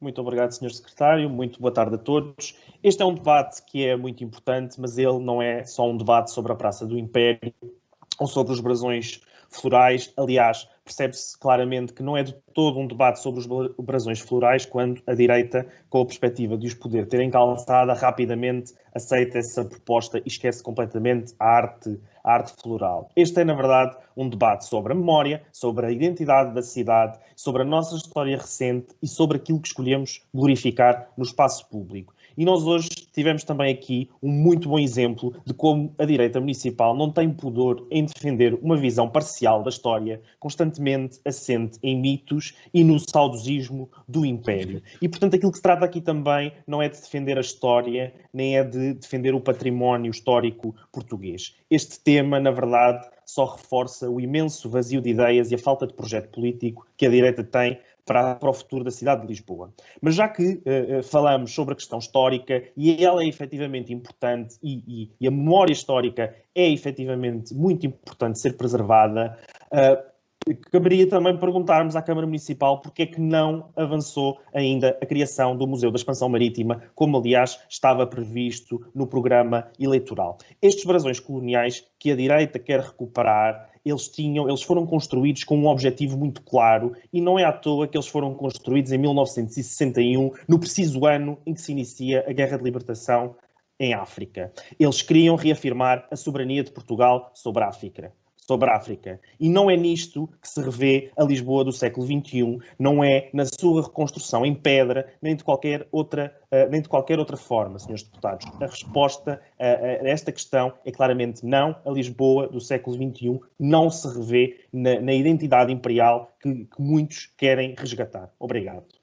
Muito obrigado, Sr. Secretário. Muito boa tarde a todos. Este é um debate que é muito importante, mas ele não é só um debate sobre a Praça do Império ou sobre os brasões florais. Aliás, percebe-se claramente que não é de todo um debate sobre os brasões florais quando a direita, com a perspectiva de os poder ter encalçada, rapidamente aceita essa proposta e esquece completamente a arte, a arte floral. Este é, na verdade, um debate sobre a memória, sobre a identidade da cidade, sobre a nossa história recente e sobre aquilo que escolhemos glorificar no espaço público. E nós hoje tivemos também aqui um muito bom exemplo de como a direita municipal não tem pudor em defender uma visão parcial da história, constantemente assente em mitos e no saudosismo do Império. E, portanto, aquilo que se trata aqui também não é de defender a história, nem é de defender o património histórico português. Este tema, na verdade, só reforça o imenso vazio de ideias e a falta de projeto político que a direita tem para, para o futuro da cidade de Lisboa. Mas já que uh, falamos sobre a questão histórica, e ela é efetivamente importante, e, e, e a memória histórica é efetivamente muito importante ser preservada, uh, caberia também perguntarmos à Câmara Municipal porque é que não avançou ainda a criação do Museu da Expansão Marítima, como aliás estava previsto no programa eleitoral. Estes brasões coloniais que a direita quer recuperar eles tinham, eles foram construídos com um objetivo muito claro e não é à toa que eles foram construídos em 1961, no preciso ano em que se inicia a Guerra de Libertação em África. Eles queriam reafirmar a soberania de Portugal sobre a África sobre a África. E não é nisto que se revê a Lisboa do século XXI, não é na sua reconstrução em pedra, nem de qualquer outra, uh, nem de qualquer outra forma, senhores deputados. A resposta a, a, esta questão é claramente não. A Lisboa do século XXI não se revê na, na identidade imperial que, que muitos querem resgatar. Obrigado.